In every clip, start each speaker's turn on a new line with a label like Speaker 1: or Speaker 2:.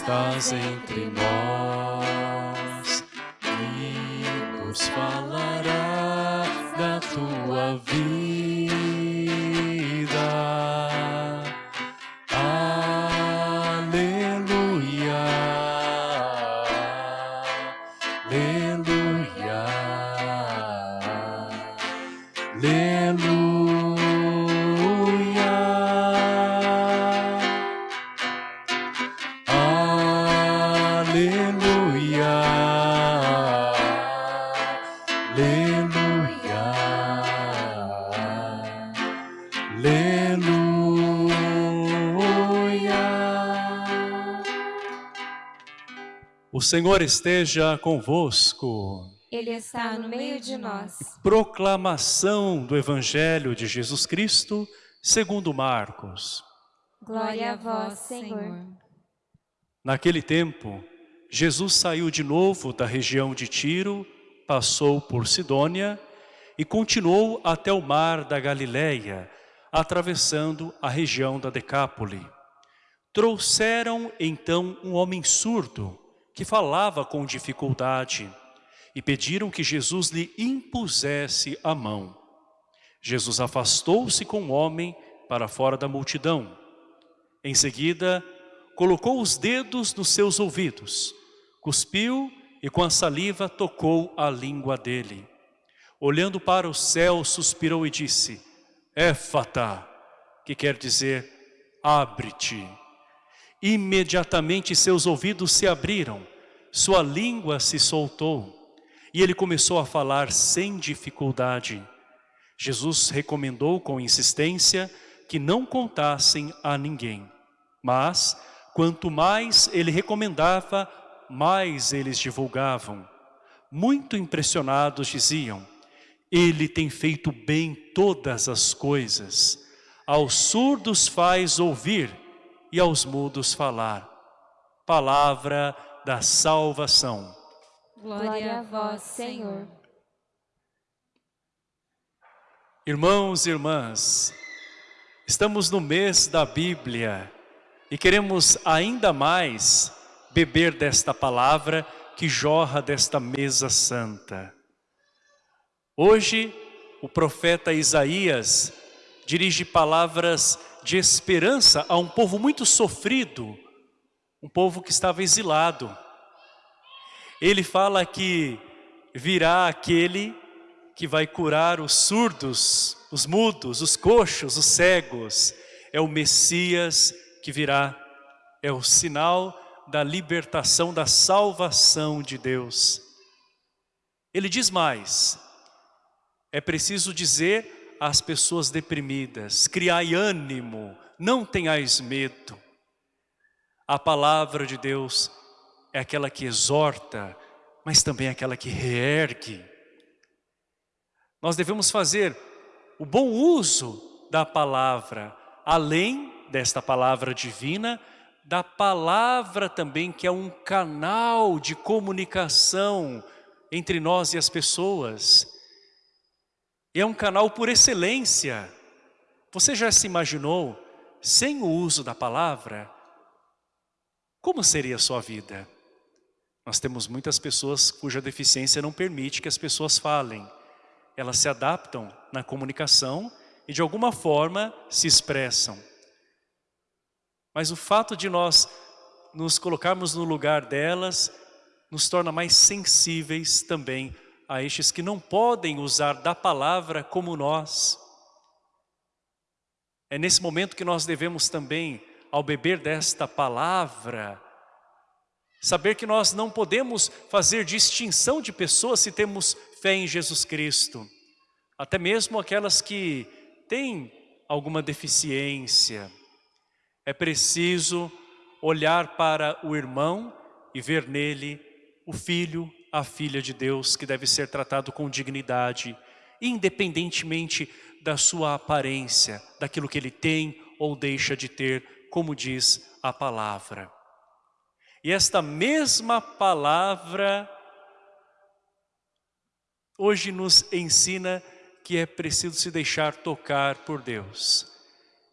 Speaker 1: estás entre nós e nos falará O Senhor esteja convosco.
Speaker 2: Ele está no meio de nós.
Speaker 1: Proclamação do Evangelho de Jesus Cristo, segundo Marcos.
Speaker 2: Glória a vós, Senhor.
Speaker 1: Naquele tempo, Jesus saiu de novo da região de Tiro, passou por Sidônia e continuou até o mar da Galileia, atravessando a região da Decápole. Trouxeram então um homem surdo, que falava com dificuldade, e pediram que Jesus lhe impusesse a mão. Jesus afastou-se com o homem para fora da multidão. Em seguida, colocou os dedos nos seus ouvidos, cuspiu e com a saliva tocou a língua dele. Olhando para o céu, suspirou e disse, Éfata, que quer dizer, abre-te. Imediatamente seus ouvidos se abriram, sua língua se soltou e ele começou a falar sem dificuldade. Jesus recomendou com insistência que não contassem a ninguém. Mas, quanto mais ele recomendava, mais eles divulgavam. Muito impressionados diziam, ele tem feito bem todas as coisas. Aos surdos faz ouvir e aos mudos falar. Palavra da salvação.
Speaker 2: Glória a vós, Senhor.
Speaker 1: Irmãos e irmãs, estamos no mês da Bíblia e queremos ainda mais beber desta palavra que jorra desta mesa santa. Hoje, o profeta Isaías dirige palavras de esperança a um povo muito sofrido, um povo que estava exilado. Ele fala que virá aquele que vai curar os surdos, os mudos, os coxos, os cegos. É o Messias que virá, é o sinal da libertação, da salvação de Deus. Ele diz mais, é preciso dizer às pessoas deprimidas, criai ânimo, não tenhais medo. A palavra de Deus é aquela que exorta, mas também é aquela que reergue. Nós devemos fazer o bom uso da palavra, além desta palavra divina, da palavra também que é um canal de comunicação entre nós e as pessoas. É um canal por excelência. Você já se imaginou, sem o uso da palavra, como seria a sua vida? Nós temos muitas pessoas cuja deficiência não permite que as pessoas falem. Elas se adaptam na comunicação e de alguma forma se expressam. Mas o fato de nós nos colocarmos no lugar delas nos torna mais sensíveis também a estes que não podem usar da palavra como nós. É nesse momento que nós devemos também, ao beber desta palavra, Saber que nós não podemos fazer distinção de pessoas se temos fé em Jesus Cristo. Até mesmo aquelas que têm alguma deficiência. É preciso olhar para o irmão e ver nele o filho, a filha de Deus, que deve ser tratado com dignidade, independentemente da sua aparência, daquilo que ele tem ou deixa de ter, como diz a palavra. E esta mesma palavra hoje nos ensina que é preciso se deixar tocar por Deus.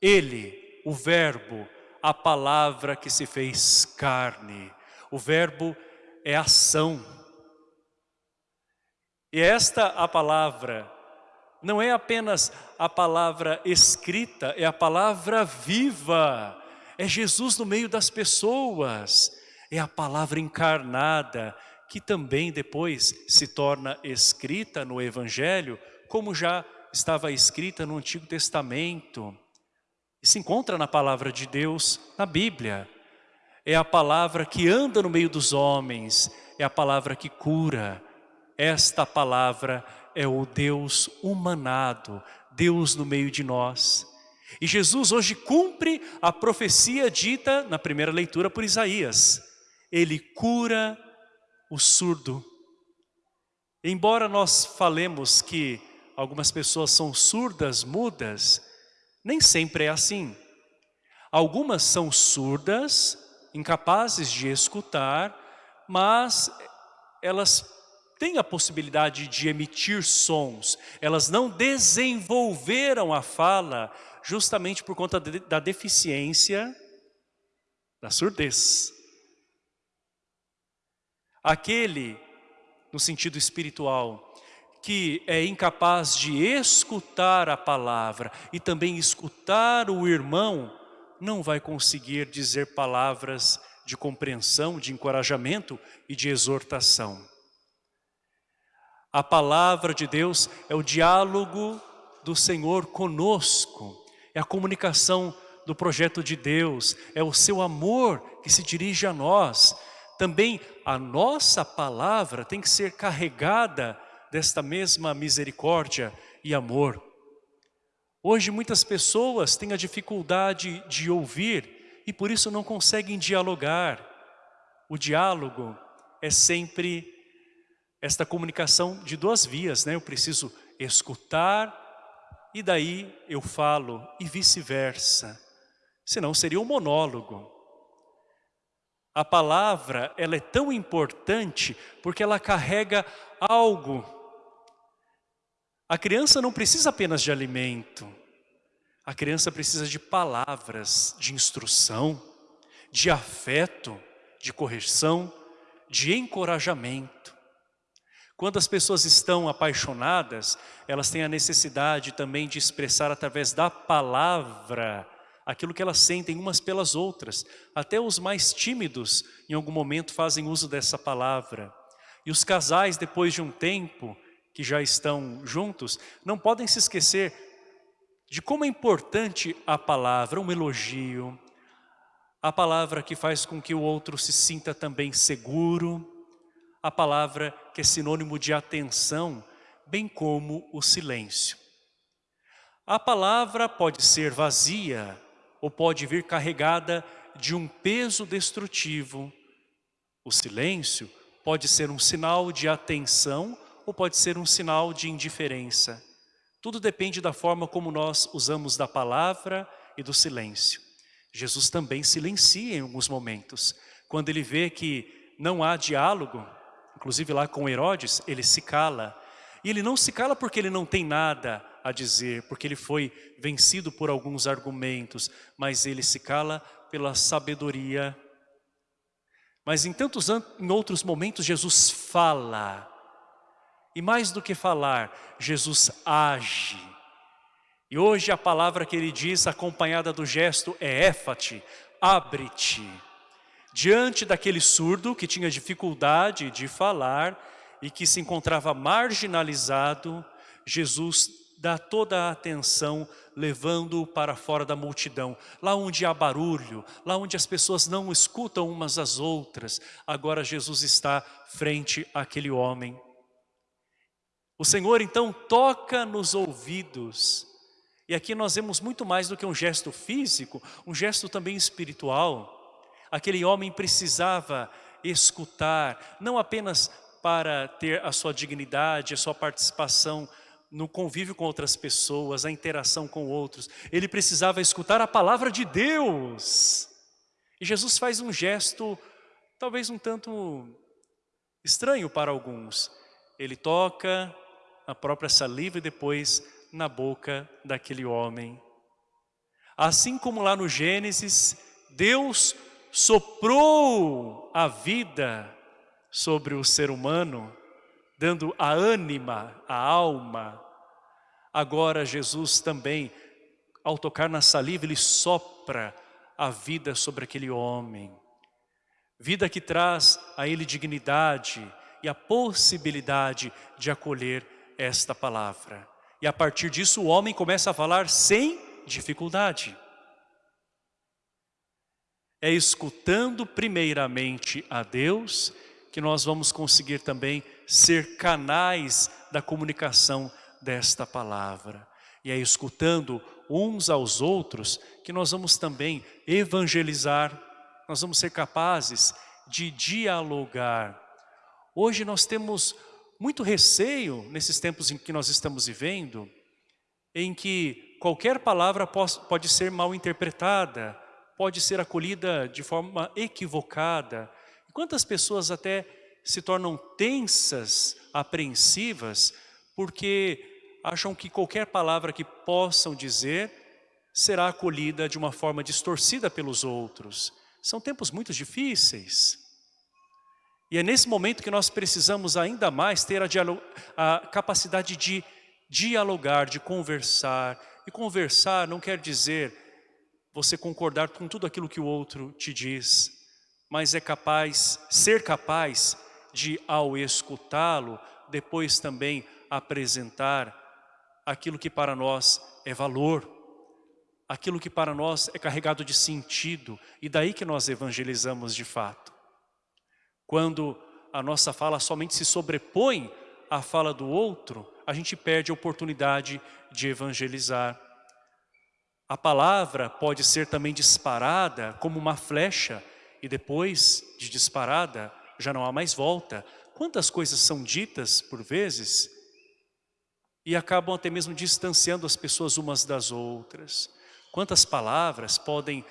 Speaker 1: Ele, o verbo, a palavra que se fez carne. O verbo é ação. E esta a palavra não é apenas a palavra escrita, é a palavra viva. É Jesus no meio das pessoas. É a palavra encarnada, que também depois se torna escrita no Evangelho, como já estava escrita no Antigo Testamento. E se encontra na palavra de Deus, na Bíblia. É a palavra que anda no meio dos homens, é a palavra que cura. Esta palavra é o Deus humanado, Deus no meio de nós. E Jesus hoje cumpre a profecia dita na primeira leitura por Isaías. Ele cura o surdo. Embora nós falemos que algumas pessoas são surdas, mudas, nem sempre é assim. Algumas são surdas, incapazes de escutar, mas elas têm a possibilidade de emitir sons. Elas não desenvolveram a fala justamente por conta de, da deficiência da surdez. Aquele, no sentido espiritual, que é incapaz de escutar a palavra e também escutar o irmão, não vai conseguir dizer palavras de compreensão, de encorajamento e de exortação. A palavra de Deus é o diálogo do Senhor conosco, é a comunicação do projeto de Deus, é o seu amor que se dirige a nós. Também a nossa palavra tem que ser carregada desta mesma misericórdia e amor. Hoje muitas pessoas têm a dificuldade de ouvir e por isso não conseguem dialogar. O diálogo é sempre esta comunicação de duas vias, né? Eu preciso escutar e daí eu falo e vice-versa. Senão seria um monólogo. A palavra, ela é tão importante porque ela carrega algo. A criança não precisa apenas de alimento. A criança precisa de palavras, de instrução, de afeto, de correção, de encorajamento. Quando as pessoas estão apaixonadas, elas têm a necessidade também de expressar através da palavra aquilo que elas sentem umas pelas outras. Até os mais tímidos, em algum momento, fazem uso dessa palavra. E os casais, depois de um tempo que já estão juntos, não podem se esquecer de como é importante a palavra, um elogio, a palavra que faz com que o outro se sinta também seguro, a palavra que é sinônimo de atenção, bem como o silêncio. A palavra pode ser vazia ou pode vir carregada de um peso destrutivo. O silêncio pode ser um sinal de atenção ou pode ser um sinal de indiferença. Tudo depende da forma como nós usamos da palavra e do silêncio. Jesus também silencia em alguns momentos. Quando ele vê que não há diálogo, inclusive lá com Herodes, ele se cala. E ele não se cala porque ele não tem nada a dizer, porque ele foi vencido por alguns argumentos, mas ele se cala pela sabedoria. Mas em tantos em outros momentos Jesus fala. E mais do que falar, Jesus age. E hoje a palavra que ele diz acompanhada do gesto é éfate, abre-te. Diante daquele surdo que tinha dificuldade de falar e que se encontrava marginalizado, Jesus dá toda a atenção levando-o para fora da multidão. Lá onde há barulho, lá onde as pessoas não escutam umas às outras, agora Jesus está frente àquele homem. O Senhor então toca nos ouvidos. E aqui nós vemos muito mais do que um gesto físico, um gesto também espiritual. Aquele homem precisava escutar, não apenas para ter a sua dignidade, a sua participação no convívio com outras pessoas, a interação com outros. Ele precisava escutar a palavra de Deus. E Jesus faz um gesto, talvez um tanto estranho para alguns. Ele toca a própria saliva e depois na boca daquele homem. Assim como lá no Gênesis, Deus soprou a vida sobre o ser humano, dando a ânima, a alma. Agora Jesus também, ao tocar na saliva, ele sopra a vida sobre aquele homem. Vida que traz a ele dignidade e a possibilidade de acolher esta palavra. E a partir disso o homem começa a falar sem dificuldade. É escutando primeiramente a Deus que nós vamos conseguir também ser canais da comunicação desta palavra. E é escutando uns aos outros que nós vamos também evangelizar, nós vamos ser capazes de dialogar. Hoje nós temos muito receio, nesses tempos em que nós estamos vivendo, em que qualquer palavra pode ser mal interpretada, pode ser acolhida de forma equivocada, Quantas pessoas até se tornam tensas, apreensivas, porque acham que qualquer palavra que possam dizer será acolhida de uma forma distorcida pelos outros. São tempos muito difíceis. E é nesse momento que nós precisamos ainda mais ter a, a capacidade de dialogar, de conversar. E conversar não quer dizer você concordar com tudo aquilo que o outro te diz, mas é capaz, ser capaz de, ao escutá-lo, depois também apresentar aquilo que para nós é valor, aquilo que para nós é carregado de sentido, e daí que nós evangelizamos de fato. Quando a nossa fala somente se sobrepõe à fala do outro, a gente perde a oportunidade de evangelizar. A palavra pode ser também disparada como uma flecha e depois de disparada já não há mais volta. Quantas coisas são ditas por vezes e acabam até mesmo distanciando as pessoas umas das outras. Quantas palavras podem,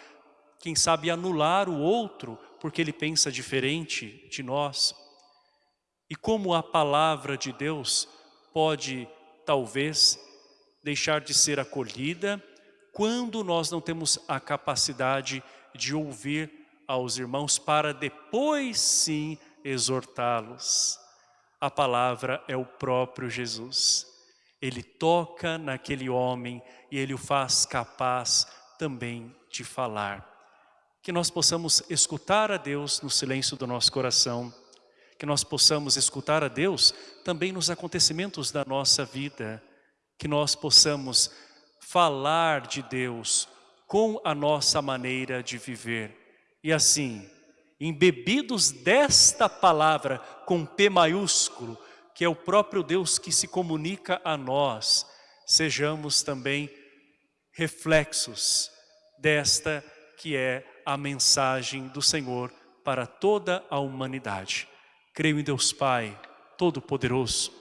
Speaker 1: quem sabe, anular o outro porque ele pensa diferente de nós. E como a palavra de Deus pode, talvez, deixar de ser acolhida quando nós não temos a capacidade de ouvir aos irmãos para depois sim exortá-los. A palavra é o próprio Jesus. Ele toca naquele homem e ele o faz capaz também de falar. Que nós possamos escutar a Deus no silêncio do nosso coração, que nós possamos escutar a Deus também nos acontecimentos da nossa vida, que nós possamos falar de Deus com a nossa maneira de viver e assim, embebidos desta palavra com P maiúsculo, que é o próprio Deus que se comunica a nós, sejamos também reflexos desta que é a mensagem do Senhor para toda a humanidade. Creio em Deus Pai, Todo-Poderoso,